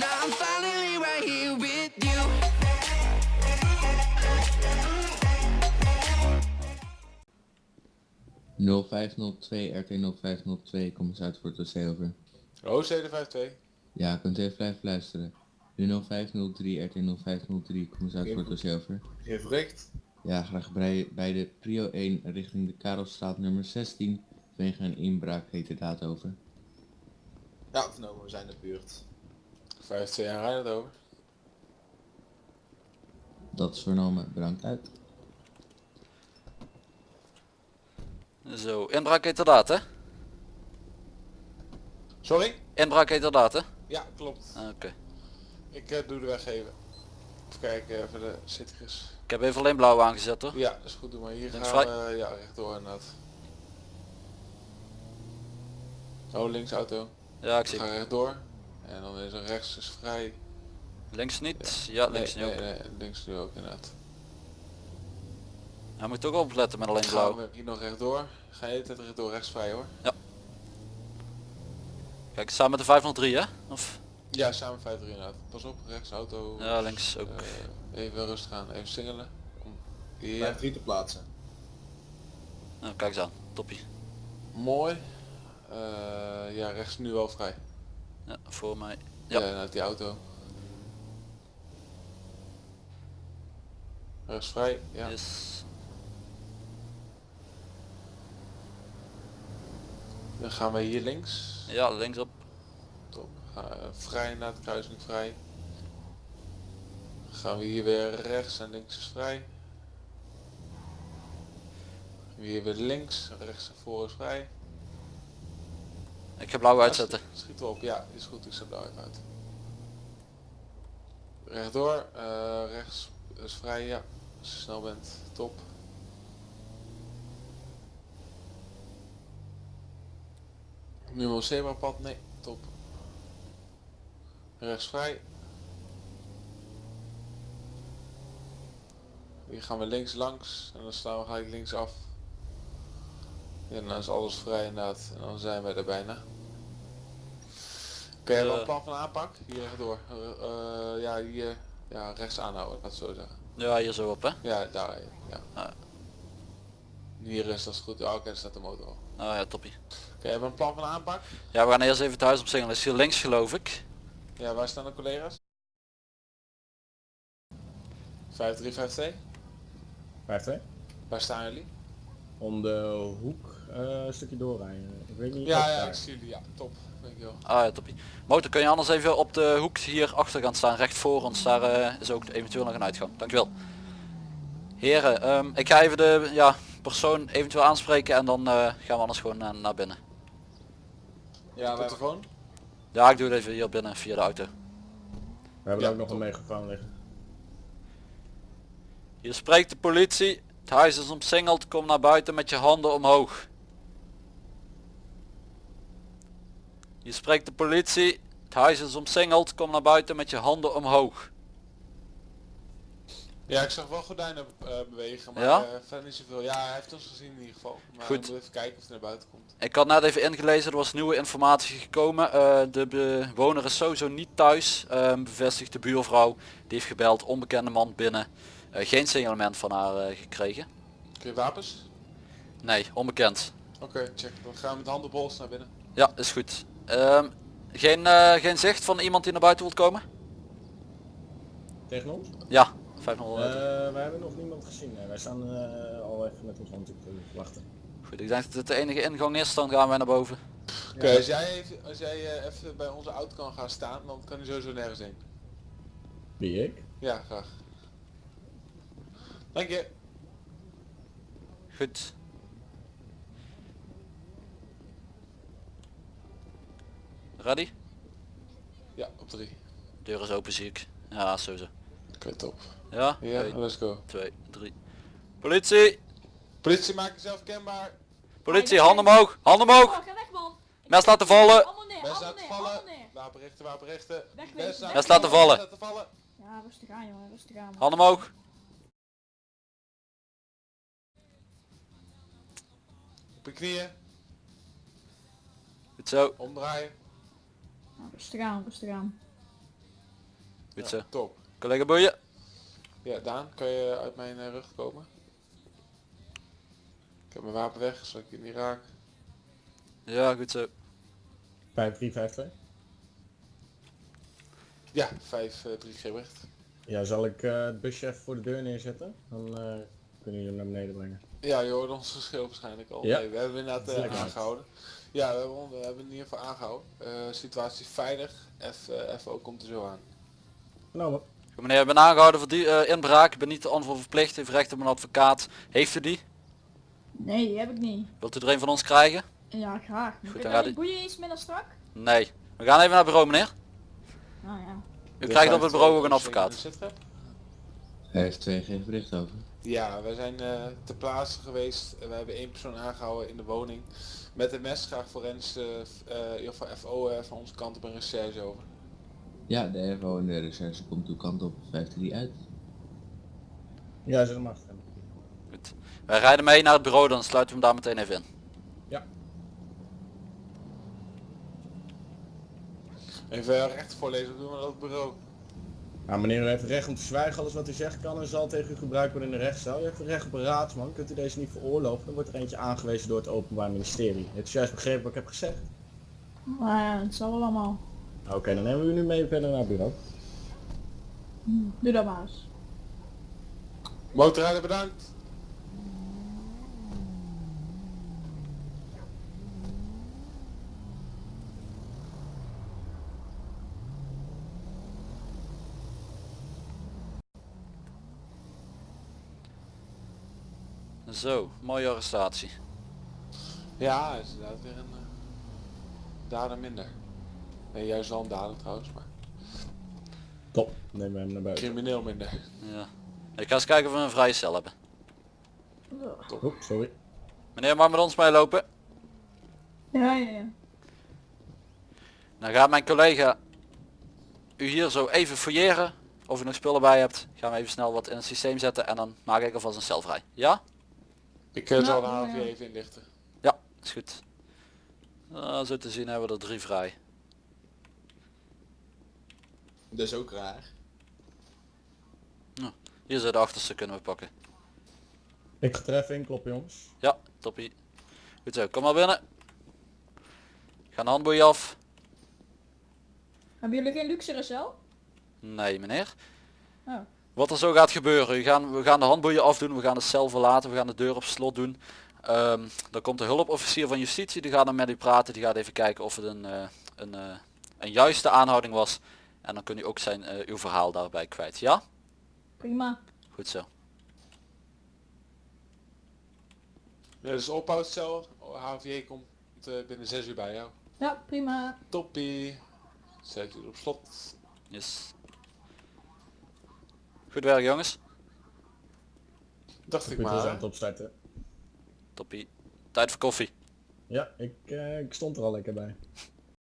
Now I'm finally right here with you. Nul vijf nul twee RT 0502, kom eens uit voor het dossier over. OC de 52. Ja, kunt u even blijven luisteren. Nu 0503 RT 0503, kom eens uit voor het dossier over. Heer Verricht. Ja, graag bij, bij de Prio 1 richting de Karelstraat nummer 16, vanwege een inbraak heet de daad over. Ja, vernomen, we zijn de buurt. 52 jaar rijdt het over. Dat is vernomen, bedankt uit. Zo, inbraak heterdaad hè? Sorry? Inbraak heterdaad hè? Ja, klopt. Ah, Oké. Ik eh, doe de weg even. Even kijken even de citrus. Ik heb even alleen blauw aangezet hoor. Ja, dat is goed. Doe maar hier Links gaan vrij. we ja, rechtdoor inderdaad. Oh, links auto. Ja, ik We zie. gaan rechtdoor. En dan is er rechts is vrij. Links niet? Ja, links nee, niet ook. nee, nee, links nu ook inderdaad. Hij moet toch opletten met alleen Gaan blauw. we hier nog rechtdoor. Ga je tijd rechtdoor rechts vrij hoor. Kijk, samen met de 503 hè? Of? Ja, samen 53 inderdaad. Pas op, rechts auto. Ja, links ook. Eh, even rustig aan, even singelen. Om- Ja, Blijf drie te plaatsen. Nou, kijk eens aan. Toppie. mooi. Eh, ja, rechts nu wel vrij. Ja, voor mij. Ja, Ja. uit die auto. Rechts vrij, ja. Yes. Dan gaan we hier links. Ja, links op. Top. Eh, vrij naar de kruising vrij. Dan gaan we hier weer rechts en links is vrij. Hier weer links, rechts en voor is vrij. Ik ga blauw uitzetten. Schiet erop, ja, is goed, ik zet blauw uit. Rechtdoor, eh, rechts is vrij, ja. Als je snel bent, top. Nu een zebrapad, nee, top. Rechts vrij. Hier gaan we links langs en dan staan we gelijk links af. Ja, dan is alles vrij inderdaad en dan zijn we er bijna. Kun je wel Eh. een plan van aanpak? Hier rechtdoor. Eh, eh, ja, hier ja, rechts aanhouden, laat het zo zeggen. Ja, hier zo op hè? Ja, daar. Ja. Ah. Hier is dat is goed. Ja, oké, daar staat de motor al. Oké, Oh ja, toppie. hebben we een plan van aanpak? Ja, we gaan eerst even het huis opzingelen. Is hier links geloof ik. Ja, waar staan de collega's? 5352? 5-2. Waar staan jullie? Om de hoek eh, een stukje doorrijden. Ik weet niet. Ja, ja, ik zie jullie. Ja, top. Dankjewel. Ah ja, toppie. Motor, kun je anders even op de hoek hier achter gaan staan, recht voor ons. Daar eh, is ook eventueel nog een uitgang. Dankjewel. Heren, ehm, ik ga even de ja, persoon eventueel aanspreken en dan eh, gaan we anders gewoon naar binnen. Ja, we hebben Telefoon? Ja, ik doe het even hier binnen via de auto. We hebben Ja, ook nog top. een megafoon liggen. Hier spreekt de politie. Het huis is omsingeld. Kom naar buiten met je handen omhoog. Hier spreekt de politie. Het huis is omsingeld. Kom naar buiten met je handen omhoog. Ja, ik zag wel gordijnen eh, bewegen, maar Ja? eh, verder niet zoveel. Ja, hij heeft ons gezien in ieder geval. Maar Goed. we moeten even kijken of hij naar buiten komt. Ik had net even ingelezen, er was nieuwe informatie gekomen. Eh, de bewoner is sowieso niet thuis, bevestigt de buurvrouw. Die heeft gebeld, onbekende man binnen. Geen signalement van haar gekregen. Kun je wapens? Nee, onbekend. Oké, check. Dan gaan we met handen pols naar binnen. Ja, is goed. Ehm, geen, eh, geen zicht van iemand die naar buiten wilt komen? Tegen ons? Ja, 500. Eh wij hebben nog niemand gezien. Nee, wij staan eh, al even met ons handdoek te wachten. Goed, ik denk dat dit de enige ingang is, dan gaan wij naar boven. Oké, als jij, even, als jij eh, even bij onze auto kan gaan staan, dan kan hij sowieso nergens heen. Wie ik? Ja, graag. Dank je. Goed. Ready? Ja, op drie. Deur is open zie ik. Ja, sowieso. Oké, top. Ja? Ja, 1, let's go. 2, 3. Politie! Politie, maak jezelf kenbaar. Politie, handen omhoog! Handen omhoog! Oh, ga weg man. Ik Mes laten vallen! Handen neer, Mes handen laten neer, vallen. Wapenrichten, wapenrichten. Wegwezen, Mes laten vallen. Mes laten vallen. Ja, rustig aan jongen, rustig aan. Handen omhoog! Op je knieën. Goed zo. Omdraaien. Rustig aan, rustig aan. Goed zo. Top. Collega boeien. Ja, Daan, kan je uit mijn eh, rug komen? Ik heb mijn wapen weg, zodat ik je niet raak. Ja, goed zo. 5352. Ja, 5, 3 Gebricht. Ja, zal ik eh, het busje even voor de deur neerzetten? Dan eh, kunnen jullie hem naar beneden brengen. Ja, je hoort ons verschil waarschijnlijk al. Ja. Nee, we hebben inderdaad eh, Lekker. aangehouden. Ja, we hebben, we hebben in ieder geval aangehouden. Eh, situatie veilig. FO komt er zo aan. Nou, Goed, meneer, ik ben aangehouden voor die eh, inbraak. Ik ben niet te antwoord verplicht. Heeft recht op een advocaat. Heeft u die? Nee, die heb ik niet. Wilt u er een van ons krijgen? Ja, graag. Goed, dan gaat die boeien iets minder strak? Nee. We gaan even naar het bureau, meneer. Nou ja. U krijgt op het bureau ook een advocaat. Hij heeft twee geen bericht over. Ja, wij zijn eh ter plaatse geweest. We hebben één persoon aangehouden in de woning. Met een mes graag forens, eh eh, in ieder geval FO eh, van onze kant op een recherche over. Ja, de FO en de recherche komt uw kant op 53 uit. ja, zeg maar. Goed. Wij rijden mee naar het bureau, dan sluiten we hem daar meteen even in. Even recht voorlezen, doen we dat op het bureau. Nou, meneer u heeft recht om te zwijgen. Alles wat u zegt kan en zal tegen u gebruikt worden in de rechtszaal. U heeft recht op raadsman. Kunt u deze niet veroorloven, dan wordt er eentje aangewezen door het Openbaar Ministerie. Heeft u juist begrepen wat ik heb gezegd? Ja, het zal wel allemaal. Oké, dan nemen we u nu mee verder naar het bureau. Doe dat maar eens. Motorrijder bedankt. Zo, mooie arrestatie. Ja, is inderdaad weer een uh, dader minder. Nee, juist wel een dader trouwens, maar Top, we hem naar buiten. crimineel minder. Ja. Ik ga eens kijken of we een vrije cel hebben. Oep, sorry. Meneer mag met ons meelopen. Ja, ja, ja. Dan gaat mijn collega u hier zo even fouilleren. Of u nog spullen bij hebt. Gaan we even snel wat in het systeem zetten en dan maak ik alvast een cel vrij. Ja? Ik uh, Nou, zal de ja, HV ja. even inlichten. Ja, is goed. Nou, zo te zien hebben we er drie vrij. Dus ook raar. Hier zijn de achterste kunnen we pakken. Ik ga er even in jongens. Ja, toppie. Goed zo, kom maar binnen. Gaan de handboeien af. Hebben jullie geen luxere cel? Nee meneer. Oh. Wat er zo gaat gebeuren, we gaan, we gaan de handboeien afdoen, we gaan de cel verlaten, we gaan de deur op slot doen. Ehm, dan komt de hulpofficier van justitie, die gaat dan met u praten, die gaat even kijken of het een, eh, een, eh, een juiste aanhouding was. En dan kunt u ook zijn, eh, uw verhaal daarbij kwijt. Ja? Prima. Goed zo. Ja, dus ophoudcel. HVJ komt uh, binnen 6 uur bij jou. Ja, prima. Toppie. Zet je op slot. Yes. Goed werk jongens. Dacht ik Goed, we zijn maar. het opstarten. Toppie. Tijd voor koffie. Ja, ik, eh, ik stond er al lekker bij.